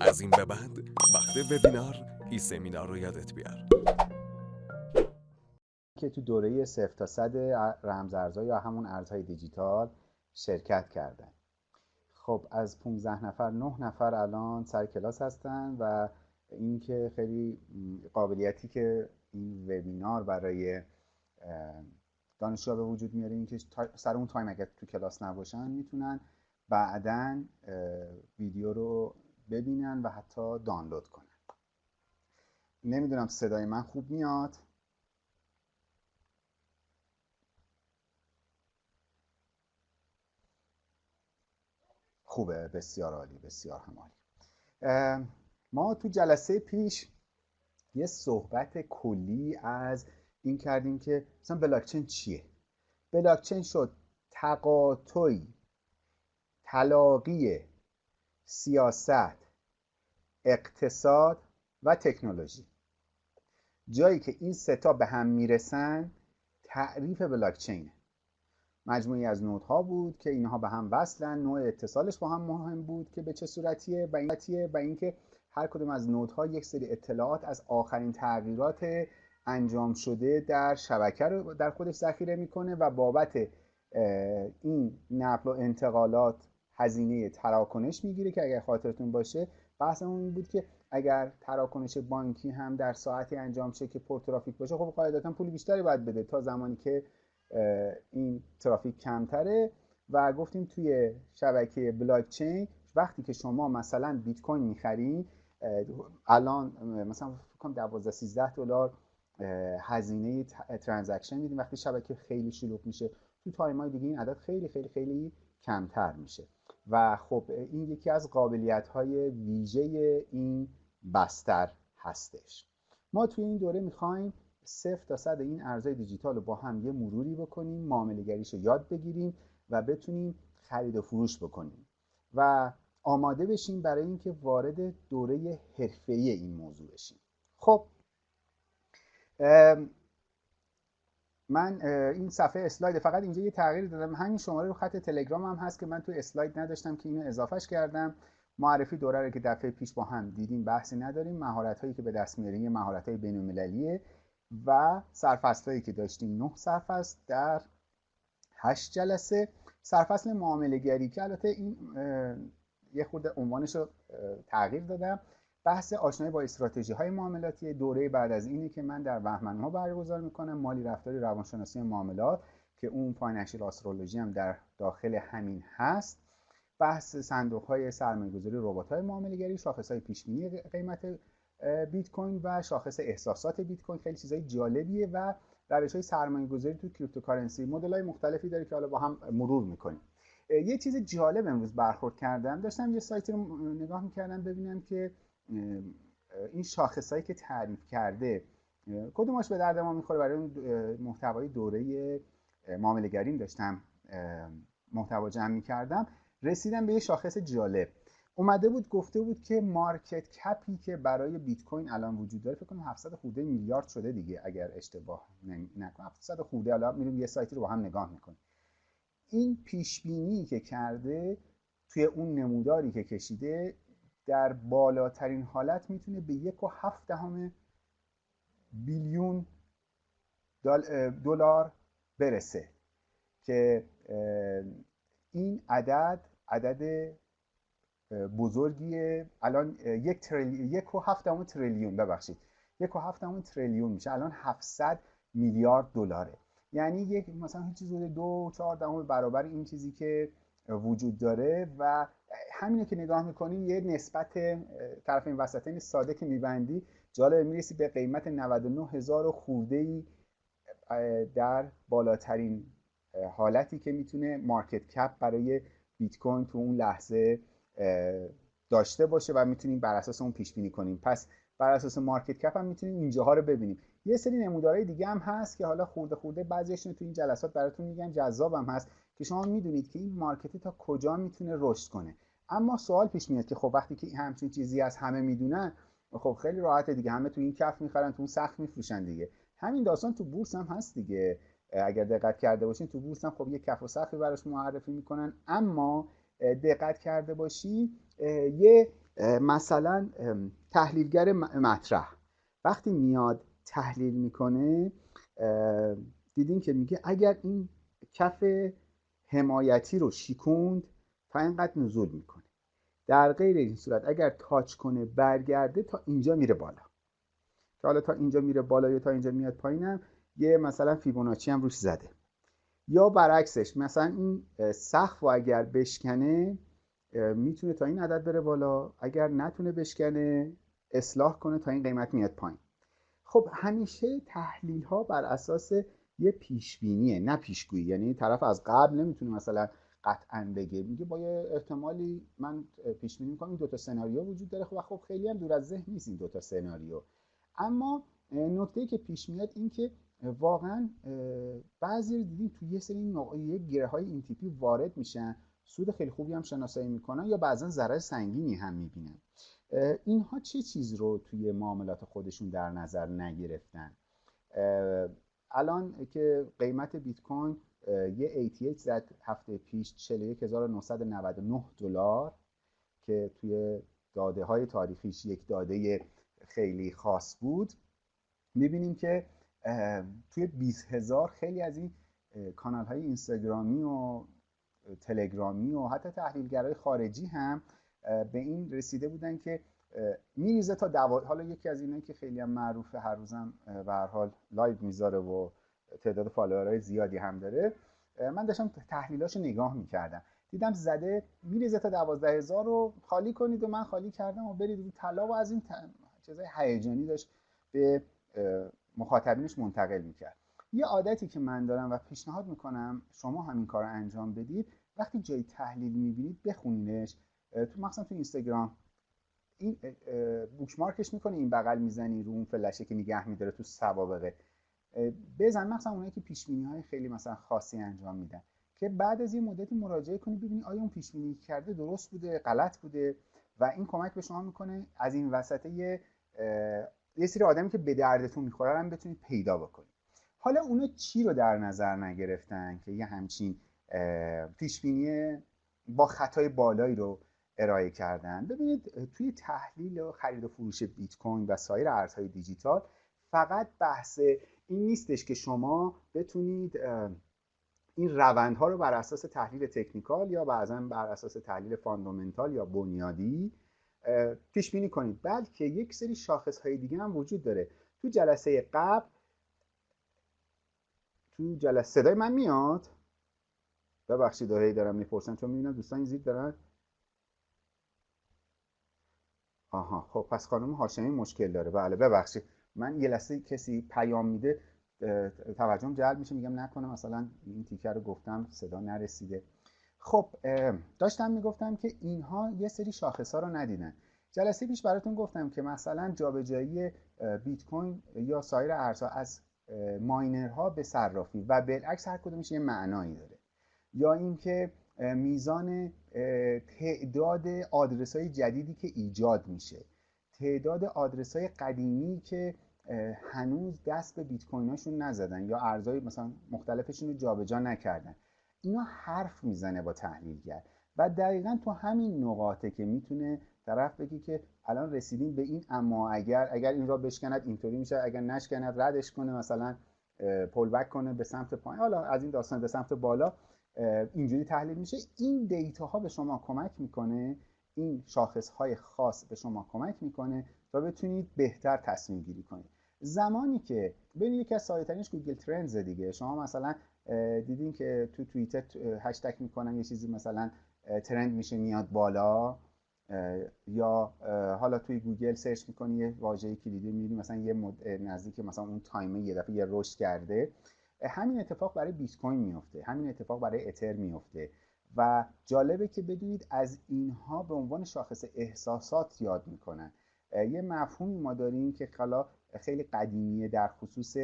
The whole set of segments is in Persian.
از این به بعد وقت وبینار ای سمینار رو یادت بیار. که تو دوره صفر تا صد رمزارزها یا همون ارزهای دیجیتال شرکت کردن. خب از 15 نفر 9 نفر الان سر کلاس هستن و اینکه خیلی قابلیتی که این وبینار برای دانشجو به وجود میاره اینکه سر اون تایم اگر تو کلاس نباشن می‌تونن بعدا ویدیو رو ببینن و حتی دانلود کنن. نمی‌دونم صدای من خوب میاد. خوبه بسیار عالی بسیار هم عالی ما تو جلسه پیش یه صحبت کلی از این کردیم که مثلا بلاکچین چیه؟ بلاکچین شد تقاطعی تلاقی سیاست اقتصاد و تکنولوژی. جایی که این ستا به هم می‌رسن تعریف بلاکچینه مجموعی از نودها بود که اینها به هم وصلن نوع اتصالش با هم مهم بود که به چه صورتیه و این و اینکه هر کدوم از نودها یک سری اطلاعات از آخرین تغییرات انجام شده در شبکه رو در خودش ذخیره می‌کنه و بابت این نقل و انتقالات هزینه تراکنش می‌گیره که اگر خاطرتون باشه. بحث اون بود که اگر تراکنش بانکی هم در ساعتی انجام شه که پر ترافیک باشه خب قاعدتا پول بیشتری باید بده تا زمانی که این ترافیک کمتره. و گفتیم توی شبکه بلاک چین وقتی که شما مثلا بیت کوین می‌خرین الان مثلا فکر کنم 12 13 دلار هزینه transaction میدیم. وقتی شبکه خیلی شلوغ میشه تو time های دیگه این عدد خیلی خیلی خیلی کمتر میشه. و خب این یکی از قابلیت های ویژه این بستر هستش. ما توی این دوره می‌خوایم صفر تا صد این ارزهای دیجیتال رو با هم یه مروری بکنیم معامله رو یاد بگیریم و بتونیم خرید و فروش بکنیم و آماده بشیم برای اینکه وارد دوره حرفه‌ای این موضوع بشیم. خب من این صفحه اسلاید فقط اینجا یه تغییر دادم. همین شماره رو خط تلگرام هم هست که من تو اسلاید نداشتم که اینو اضافهش کردم. معرفی دوره رو که دفعه پیش با هم دیدیم بحثی نداریم. مهارت هایی که به دست میاریم مهارت های بین و سرفصل هایی که داشتیم نه سرفصل در هشت جلسه. سرفصل معامله گری که البته این یه خورده عنوانش رو تغییر دادم. بحث آشنایی با استراتژی های معاملاتی. دوره بعد از اینه که من در بهمن ها برگزار می‌کنم مالی رفتاری روانشناسی معاملات که اون financial astrology هم در داخل همین هست. بحث صندوق های سرمایه گذاری ربات های معامله گری شاخص های پیش قیمت بیت کوین و شاخص احساسات بیت کوین. خیلی چیزای جالبیه و روش های سرمایه گذاری تو cryptocurrency مدل های مختلفی داره که حالا با هم مرور می‌کنیم. یه چیز جالب امروز برخورد کردم. داشتم یه سایتی رو نگاه می‌کردم ببینم که این شاخصهایی که تعریف کرده کدوماش به درد ما می‌خوره برای اون محتوای دوره معاملهگریم داشتم محتوا جمع می‌کردم رسیدم به یه شاخص جالب. اومده بود گفته بود که market cap ی که برای بیت کوین الان وجود داره فکر کنم 700 خورده میلیارد شده دیگه اگر اشتباه نکنم. 700 خورده الان میریم یه سایتی رو با هم نگاه می‌کنیم. این پیش بینی که کرده توی اون نموداری که کشیده در بالاترین حالت می‌تونه به یک و هفت دهم بیلیون دلار برسه که این عدد عدد بزرگیه الان یک, تریلی... یک و هفت تریلیون ببخشید. یک و هفت تریلیون میشه. الان 700 میلیارد دلاره. یعنی یک مثلا چیزی دو چهار دهم برابر این چیزی که وجود داره و همینه که نگاه می‌کنی یه نسبت طرف این وسطین ساده که میبندی جالب می‌رسی به قیمت 99 هزار خورده ای در بالاترین حالتی که می‌تونه مارکت کپ برای بیت کوین تو اون لحظه داشته باشه و می‌تونیم بر اساس اون پیش بینی کنیم. پس بر اساس مارکت کپ هم می‌تونیم اینجاها رو ببینیم. یه سری نمودارهای دیگه هم هست که حالا خورده خورده بعضیشون تو این جلسات براتون میگم جذاب هم هست که شما می‌دونید که این مارکتی تا کجا می‌تونه رشد کنه. اما سوال پیش میاد که خب وقتی که همچین چیزی از همه می‌دونن خب خیلی راحته دیگه همه تو این کف می‌خرن تو اون سخت میفروشن دیگه. همین داستان تو بورس هم هست دیگه. اگر دقت کرده باشین تو بورس هم خب یه کف و سختی براش معرفی می‌کنن. اما دقت کرده باشی یه مثلا تحلیلگر مطرح. وقتی میاد تحلیل می‌کنه دیدین که میگه اگر این کف حمایتی رو شیکوند تا اینقدر نزول می‌کنه. در غیر این صورت اگر تاچ کنه برگرده تا اینجا میره بالا. که حالا تا اینجا میره بالا یا تا اینجا میاد پایینم یه مثلا فیبوناچی هم روش زده. یا برعکسش مثلا این سقف و اگر بشکنه می‌تونه تا این عدد بره بالا. اگر نتونه بشکنه اصلاح کنه تا این قیمت میاد پایین. خب همیشه تحلیل ها بر اساس یه پیش نه پیشگویی. یعنی طرف از قبل نمی‌تونه مثلا قطعا بگه. میگه با یه احتمالی من پیش بینی می‌کنم این دو تا سناریو وجود داره. خب خب خیلی هم دور از ذهن نیست این دو تا سناریو. اما نکته که پیش میاد این که واقعا بعضی رو دیدیم توی یه سری نوعی گره های این تیپی وارد میشن. سود خیلی خوبی هم شناسایی می‌کنن یا بعضا ضرر سنگینی هم می‌بینن. اینها چه چیز رو توی معاملات خودشون در نظر نگرفتن؟ الان که قیمت بیت کوین یه ATH زد هفته پیش 41999 دلار که توی داده های تاریخیش یک داده خیلی خاص بود. می‌بینیم که توی 20 هزار خیلی از این کانال های اینستاگرامی و تلگرامی و حتی تحلیلگرای خارجی هم به این رسیده بودن که میریزه تا دوا... حالا یکی از اینایی که خیلی هم معروفه هر روزم به حال live می‌ذاره و تعداد follower های زیادی هم داره. من داشتم تحلیلاشو نگاه می‌کردم. دیدم زده میریزه تا دوازده هزار رو خالی کنید و من خالی کردم و برید رو طلا و از این چیزای هیجانی داشت به مخاطبینش منتقل می‌کرد. یه عادتی که من دارم و پیشنهاد می‌کنم شما همین کار رو انجام بدید وقتی جای تحلیل می‌بینید بخونینش. تو مثلا تو اینستاگرام این بوکمارکش می‌کنه این بغل می‌زنی رو اون فلشه که نگه میداره تو سوابقه بزن مثلا اونایی که پیش های خیلی مثلا خاصی انجام میدن که بعد از یه مدتی مراجعه کنی ببینی آیا اون پیش کرده درست بوده غلط بوده و این کمک به شما می‌کنه از این وسط یه یه سری آدمی که به دردتون می‌خوره هم بتونید پیدا بکنید. حالا اونا چی رو در نظر نگرفتن که یه همچین پیش با خطای بالایی رو ارائه کردن؟ ببینید توی تحلیل و خرید و فروش بیت کوین و سایر ارزهای دیجیتال فقط بحث این نیستش که شما بتونید این روندها رو بر اساس تحلیل تکنیکال یا بعضا بر اساس تحلیل فاندامنتال یا بنیادی پیش بینی کنید. بلکه یک سری شاخص های دیگه هم وجود داره. تو جلسه قبل تو جلسه صدای من میاد؟ ببخشید هی دارم می‌پرسن چون می‌بینم دوستان این دارن. آها خب پس خانم هاشمی مشکل داره. بله ببخشید. من یه لحظه کسی پیام میده توجهم جلب میشه میگم نکنه مثلا این تیکر رو گفتم صدا نرسیده. خب داشتم می‌گفتم که اینها یه سری شاخص ها رو ندیدن. جلسه پیش براتون گفتم که مثلا جابجایی بیت کوین یا سایر ارزها از ماینرها به صرافی و بالعکس هر کدومش یه معنایی داره. یا اینکه میزان تعداد آدرس های جدیدی که ایجاد میشه. تعداد آدرس های قدیمی که هنوز دست به بیت کویناشون نزدن یا ارزهای مثلا مختلفشون رو جابجا نکردن. اینا حرف می‌زنه با تحلیلگر و دقیقا تو همین نقاطه که می‌تونه طرف بگی که الان رسیدیم به این اما اگر اگر این را بشکند اینطوری میشه اگر نشکند ردش کنه مثلا پل بک کنه به سمت پایین حالا از این داستان به سمت بالا اینجوری تحلیل میشه. این دیتا ها به شما کمک می‌کنه این شاخص های خاص به شما کمک می‌کنه تا بتونید بهتر تصمیم گیری کنید. زمانی که ببین یکی از ساده ترینش گوگل ترندز دیگه. شما مثلا دیدین که تو توییتر هشتگ می‌کنن یه چیزی مثلا trend میشه میاد بالا. یا حالا توی گوگل search می‌کنی یه واژه کلیدی می‌بینی مثلا یه مد... نزدیک مثلا اون time ه یه دفعه یه رشد کرده. همین اتفاق برای بیت کوین میفته همین اتفاق برای اتر میفته و جالبه که بدونید از اینها به عنوان شاخص احساسات یاد می‌کنن. یه مفهومی ما داریم که حالا خیلی قدیمیه در خصوص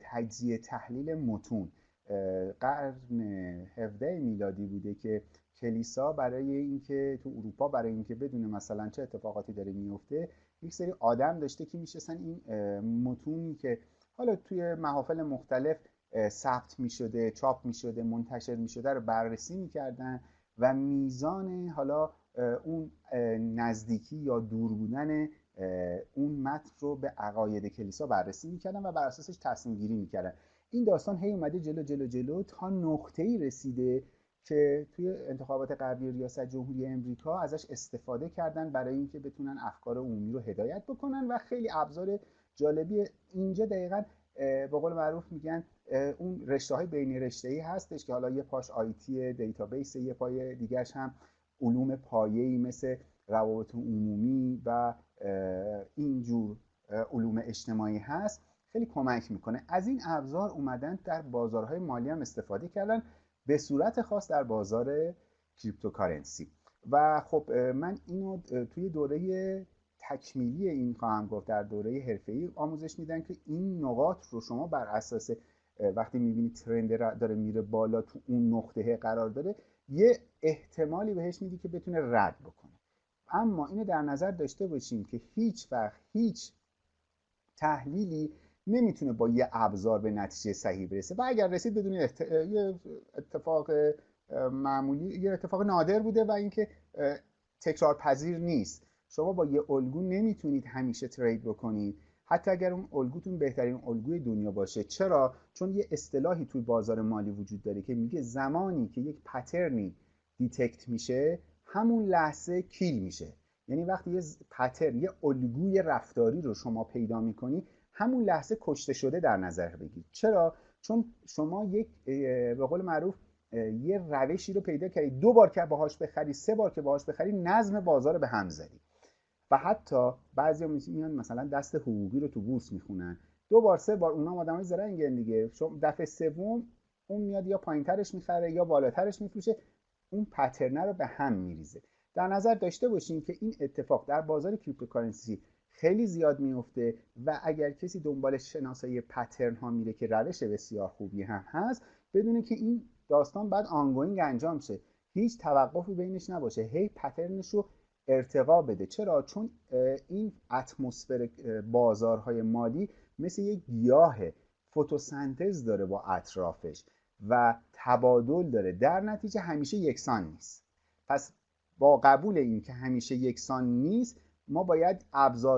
تجزیه تحلیل متون. قرن 17 میلادی بوده که کلیسا برای اینکه تو اروپا برای اینکه بدونه مثلا چه اتفاقاتی داره میفته یک سری آدم داشته که میشستن این متونی که حالا توی محافل مختلف ثبت می شده چاپ می شده منتشر می شده رو بررسی می کردن و میزان حالا اون نزدیکی یا دور بودن اون متن رو به عقاید کلیسا بررسی می‌کردن و بر اساسش تصمیم گیری می‌کردن. این داستان هی اومده جلو جلو جلو تا نقطه ای رسیده که توی انتخابات قبلی ریاست جمهوری امریکا ازش استفاده کردن برای اینکه بتونن افکار عمومی رو هدایت بکنن و خیلی ابزار جالبی اینجا دقیقا به قول معروف میگن اون رشته های بین رشته ای هستش که حالا یه پاش IT database یه پای دیگرش هم علوم پایه‌ای مثل روابط عمومی و اینجور علوم اجتماعی هست. خیلی کمک می‌کنه. از این ابزار اومدن در بازارهای مالی هم استفاده کردن به صورت خاص در بازار cryptocurrency. و خب من اینو توی دوره تکمیلی این خواهم گفت در دوره حرفه‌ای آموزش میدن که این نقاط رو شما بر اساس وقتی می‌بینید ترند داره میره بالا تو اون نقطه قرار داره یه احتمالی بهش میدی که بتونه رد بکنه. اما اینو در نظر داشته باشیم که هیچ وقت هیچ تحلیلی نمی‌تونه با یه ابزار به نتیجه صحیح برسه. و اگر رسید بدون یه اتفاق معمولی یه اتفاق نادر بوده و اینکه تکرار پذیر نیست. شما با یه الگو نمی‌تونید همیشه ترید بکنید. حتی اگر اون الگوتون بهترین الگوی دنیا باشه. چرا؟ چون یه اصطلاحی توی بازار مالی وجود داره که میگه زمانی که یک pattern ی detect میشه همون لحظه kill میشه. یعنی وقتی یه pattern یه الگوی رفتاری رو شما پیدا می‌کنی همون لحظه کشته شده در نظر بگیرید چرا؟ چون شما یک به قول معروف یه روشی رو پیدا کردید دو بار که باهاش بخری سه بار که باهاش بخری نظم بازار به هم زدی. و حتی بعضی میان مثلا دست حقوقی رو تو بورس می‌خونن. دو بار سه بار اونا آدمای زرنگن دیگه. شما دفعه سوم اون میاد یا پایینترش می‌خره یا بالاترش میفروشه. اون pattern ه رو به هم میریزه. در نظر داشته باشین که این اتفاق در بازار cryptocurrency خیلی زیاد میفته و اگر کسی دنبال شناسایی pattern ها میره که روش بسیار خوبی هم هست بدونه که این داستان باید ongoing انجام شه. هیچ توقفی بینش نباشه. هی pattern ش رو ارتقا بده. چرا؟ چون این اتمسفر بازارهای مالی مثل یک گیاه فتوسنتز داره با اطرافش و تبادل داره. در نتیجه همیشه یکسان نیست. پس با قبول این که همیشه یکسان نیست ما باید ابزار